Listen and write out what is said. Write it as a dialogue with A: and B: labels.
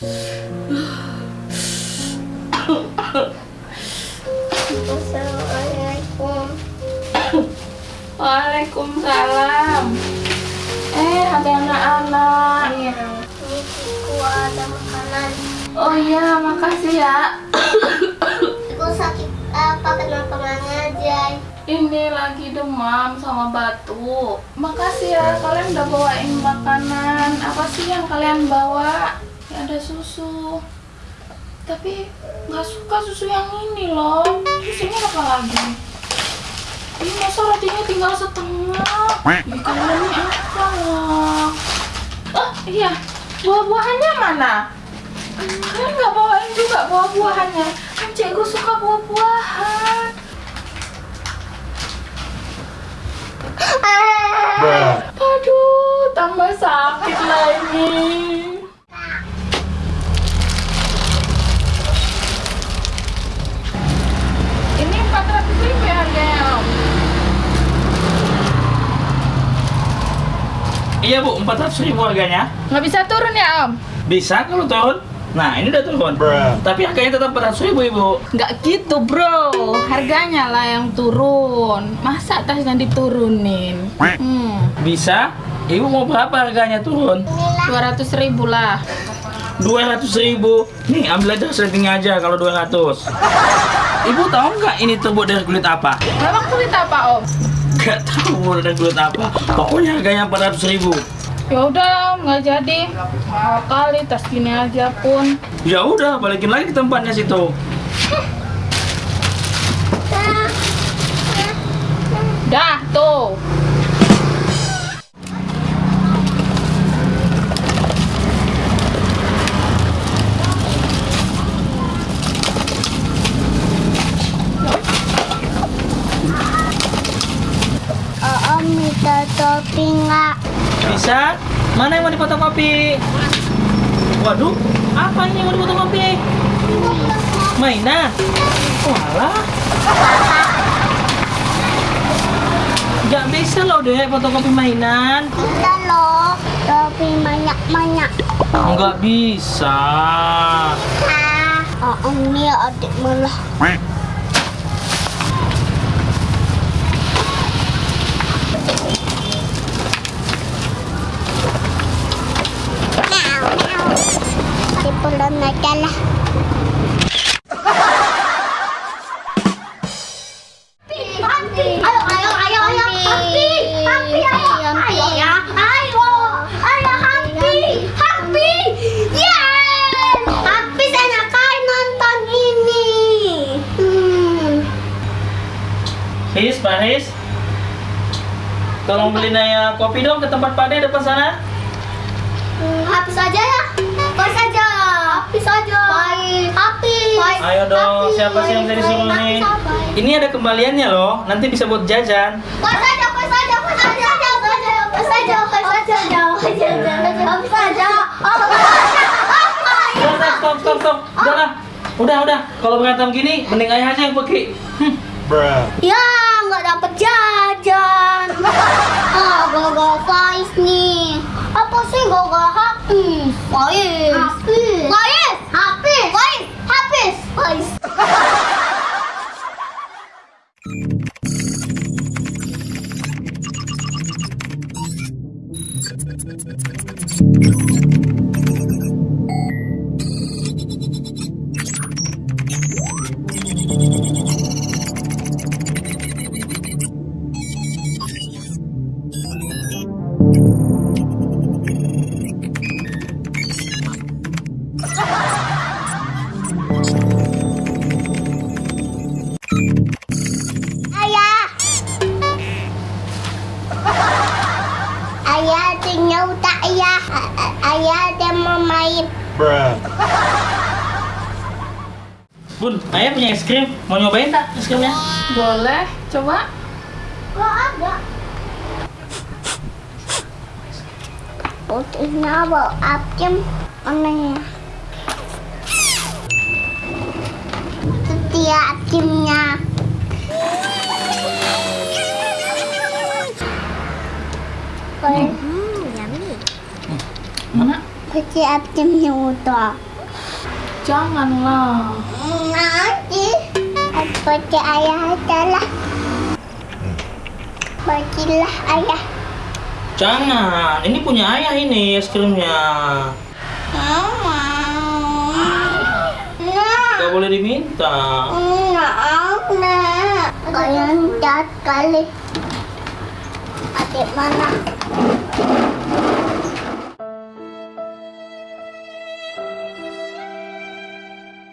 A: Assalamualaikum.
B: Waalaikumsalam. Eh, ada anak-anak.
A: Iya. Ini ada makanan.
B: Oh iya, makasih ya.
A: Iku sakit apa? Kenapa ngajar?
B: Ini lagi demam sama batuk. Makasih ya, kalian udah bawain makanan. Apa sih yang kalian bawa? Ada susu. Tapi nggak suka susu yang ini loh. Susunya apa lagi? Ini masa rotinya tinggal setengah. Ya kalian ini apa loh? Oh iya, buah-buahannya mana? Kalian nggak bawain juga buah-buahannya? Kan cikgu suka buah-buahan. Aduh, tambah sakit lagi. Ini 400 ribu ya harganya, Om.
C: Iya bu, 400 ribu harganya.
B: Nggak bisa turun ya, Om?
C: Bisa kalau turun. Nah ini udah turun. Tapi harganya tetap 400 ribu ibu.
B: Nggak gitu, bro. Harganya lah yang turun. Masa tasnya diturunin? Hmm,
C: Bisa. Ibu mau berapa harganya turun?
B: 200 ribu lah.
C: 200 ribu. Nih ambil aja settingnya aja kalau 200. Ibu tahu nggak ini terbuat dari kulit apa?
B: Memang kulit apa, Om?
C: Gak tahu dari kulit apa. Pokoknya harganya 400 ribu.
B: Ya udah, nggak jadi. Mahal kali tas gini aja pun.
C: Ya udah, balikin lagi ke tempatnya situ.
B: Dah, tuh.
A: Topi nggak?
C: Bisa? Mana yang mau difotokopi? Waduh, apa ini yang mau difotokopi? Mainan? Walah. Gak bisa loh deh fotokopi mainan.
A: Kita loh topi banyak-banyak.
C: Nggak bisa.
A: Ah, Om ini adik malah. Di pulang aja lah. Ayo, ayo, ayo, ayo, Happy, Happy, ayo, ayo ya, ayo, ayo, Happy, Happy, yes, Happy sana kain nonton ini. Hmm.
C: His, Pak His. Tolong beliin Naya kopi dong ke tempat Pak De depan sana.
A: Hmm, habis aja ya. Habis aja. Habis aja. Baik. Habis. Baik.
C: Ayo dong, siapa sih yang bisa disuruh nih? Ini ada kembaliannya loh, nanti bisa buat jajan.
A: Habis aja, habis aja, habis aja, habis aja, habis aja, habis aja, habis aja, habis aja.
C: Udah, stop, stop, stop. Udah lah. Udah, udah. Kalau berantem gini, mending ayah aja yang pergi. Hmm.
A: Ya, main.
C: Bun, ayah punya es krim. Mau nyobain tak es krimnya?
B: Boleh, coba.
A: Gak ada. Putihnya bau apem mana ya? Setia apemnya. Apemnya udah.
B: Janganlah.
A: Nanti Seperti ayah adalah Bagilah ayah
C: Jangan, ini punya ayah ini es krimnya.
A: Mama Nah
C: Gak boleh diminta.
A: Nah, nah Kalian jahat kali Adik mana?